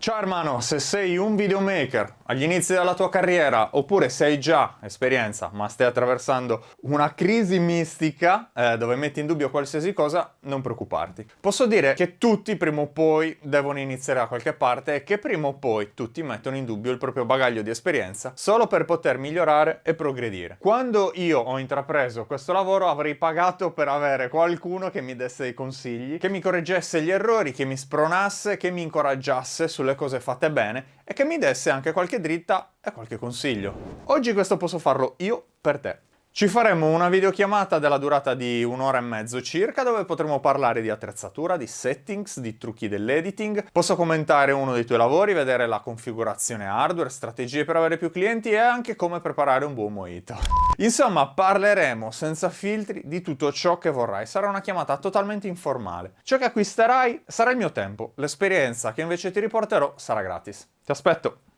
Ciao hermano, se sei un videomaker agli inizi della tua carriera oppure sei già esperienza ma stai attraversando una crisi mistica eh, dove metti in dubbio qualsiasi cosa, non preoccuparti. Posso dire che tutti prima o poi devono iniziare da qualche parte e che prima o poi tutti mettono in dubbio il proprio bagaglio di esperienza solo per poter migliorare e progredire. Quando io ho intrapreso questo lavoro avrei pagato per avere qualcuno che mi desse dei consigli, che mi correggesse gli errori, che mi spronasse, che mi incoraggiasse sulle le cose fatte bene e che mi desse anche qualche dritta e qualche consiglio. Oggi questo posso farlo io per te. Ci faremo una videochiamata della durata di un'ora e mezzo circa dove potremo parlare di attrezzatura, di settings, di trucchi dell'editing. Posso commentare uno dei tuoi lavori, vedere la configurazione hardware, strategie per avere più clienti e anche come preparare un buon mojito. Insomma, parleremo senza filtri di tutto ciò che vorrai. Sarà una chiamata totalmente informale. Ciò che acquisterai sarà il mio tempo, l'esperienza che invece ti riporterò sarà gratis. Ti aspetto!